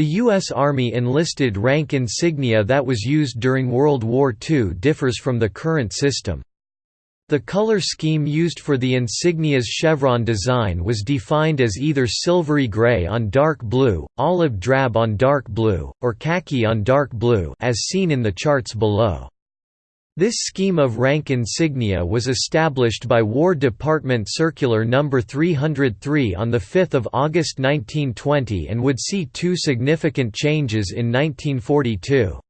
The U.S. Army enlisted rank insignia that was used during World War II differs from the current system. The color scheme used for the insignia's chevron design was defined as either silvery gray on dark blue, olive drab on dark blue, or khaki on dark blue as seen in the charts below. This scheme of rank insignia was established by War Department Circular No. 303 on 5 August 1920 and would see two significant changes in 1942.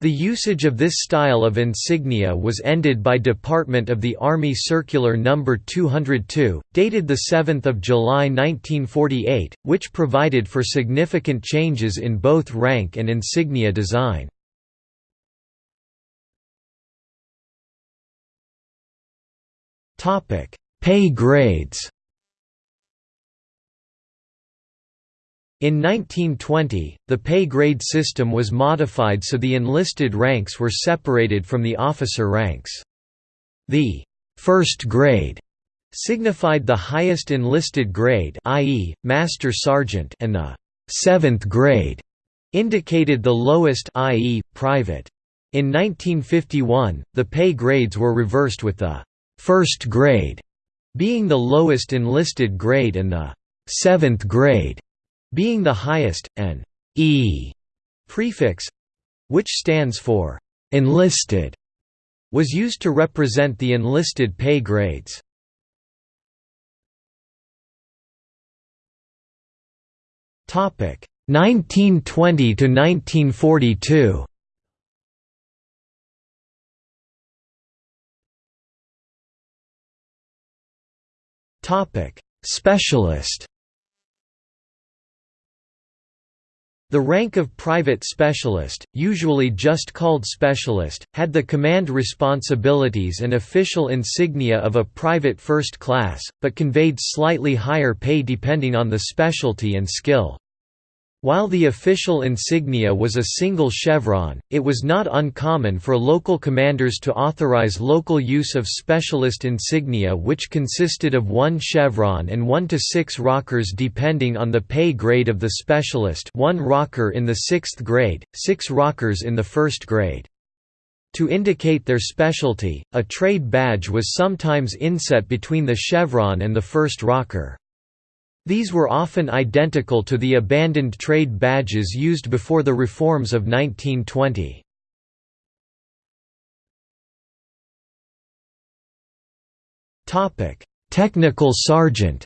The usage of this style of insignia was ended by Department of the Army Circular No. 202, dated 7 July 1948, which provided for significant changes in both rank and insignia design. Pay grades In 1920, the pay grade system was modified so the enlisted ranks were separated from the officer ranks. The first grade signified the highest enlisted grade i.e., master sergeant and the seventh grade indicated the lowest i.e., private. In 1951, the pay grades were reversed with the first grade being the lowest enlisted grade and the seventh grade being the highest, an E prefix which stands for enlisted was used to represent the enlisted pay grades. Topic 1920 to 1942. Topic Specialist The rank of private specialist, usually just called specialist, had the command responsibilities and official insignia of a private first class, but conveyed slightly higher pay depending on the specialty and skill. While the official insignia was a single chevron, it was not uncommon for local commanders to authorize local use of specialist insignia which consisted of one chevron and one to six rockers depending on the pay grade of the specialist one rocker in the sixth grade, six rockers in the first grade. To indicate their specialty, a trade badge was sometimes inset between the chevron and the first rocker. These were often identical to the abandoned trade badges used before the reforms of 1920. Technical sergeant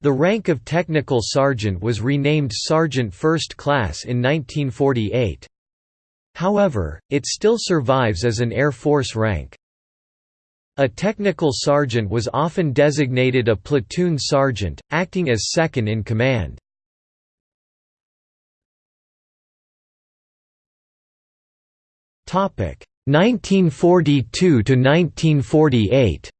The rank of technical sergeant was renamed Sergeant First Class in 1948. However, it still survives as an Air Force rank. A technical sergeant was often designated a platoon sergeant, acting as second in command. Topic 1942 to 1948.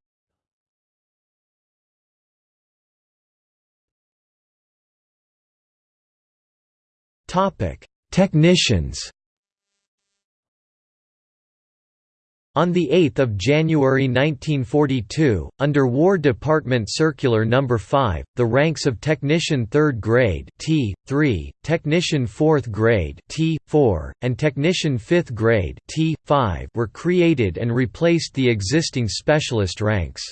Topic Technicians On 8 January 1942, under War Department Circular No. 5, the ranks of Technician 3rd Grade T, 3, Technician 4th Grade T, 4, and Technician 5th Grade T, 5 were created and replaced the existing specialist ranks.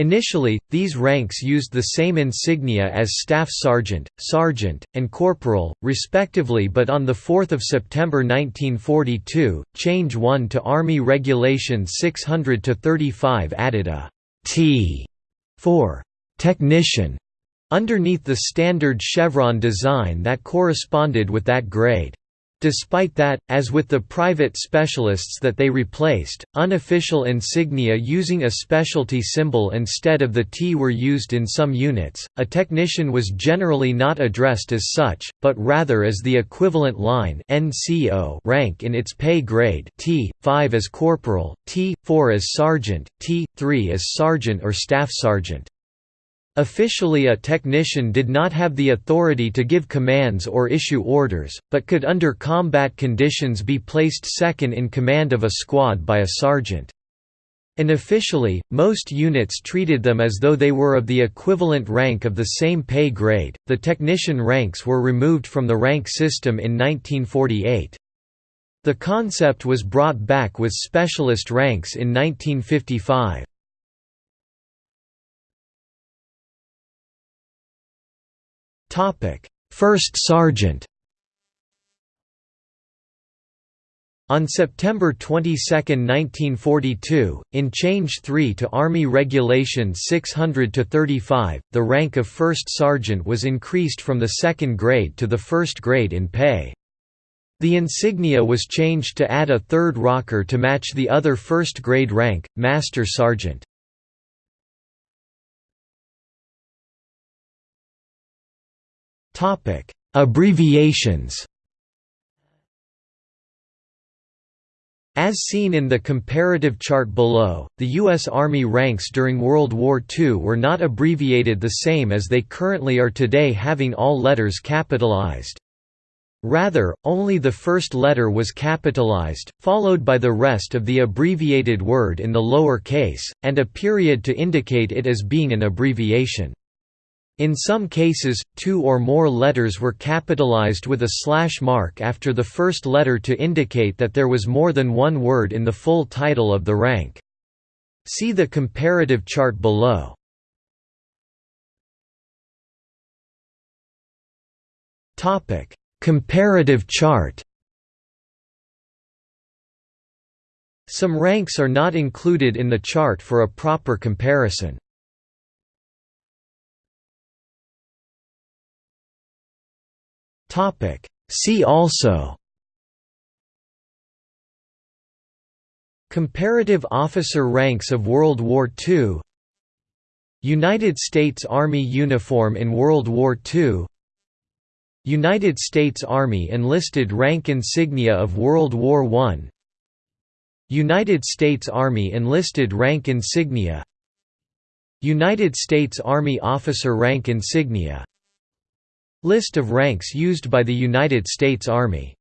Initially, these ranks used the same insignia as Staff Sergeant, Sergeant, and Corporal, respectively but on 4 September 1942, Change 1 to Army Regulation 600-35 added a T for «Technician» underneath the standard chevron design that corresponded with that grade. Despite that, as with the private specialists that they replaced, unofficial insignia using a specialty symbol instead of the T were used in some units. A technician was generally not addressed as such, but rather as the equivalent line (NCO) rank in its pay grade T, 5 as corporal, T, 4 as sergeant, T, 3 as sergeant or staff sergeant. Officially a technician did not have the authority to give commands or issue orders, but could under combat conditions be placed second in command of a squad by a sergeant. Unofficially, most units treated them as though they were of the equivalent rank of the same pay grade. The technician ranks were removed from the rank system in 1948. The concept was brought back with specialist ranks in 1955. First sergeant On September 22, 1942, in Change 3 to Army Regulation 600-35, the rank of first sergeant was increased from the second grade to the first grade in pay. The insignia was changed to add a third rocker to match the other first grade rank, Master Sergeant. Abbreviations As seen in the comparative chart below, the U.S. Army ranks during World War II were not abbreviated the same as they currently are today having all letters capitalized. Rather, only the first letter was capitalized, followed by the rest of the abbreviated word in the lower case, and a period to indicate it as being an abbreviation. In some cases, two or more letters were capitalized with a slash mark after the first letter to indicate that there was more than one word in the full title of the rank. See the comparative chart below. Comparative chart Some ranks are not included in the chart for a proper comparison. Topic. See also Comparative officer ranks of World War II United States Army uniform in World War II United States Army enlisted rank insignia of World War I United States Army enlisted rank insignia United States Army officer rank insignia List of ranks used by the United States Army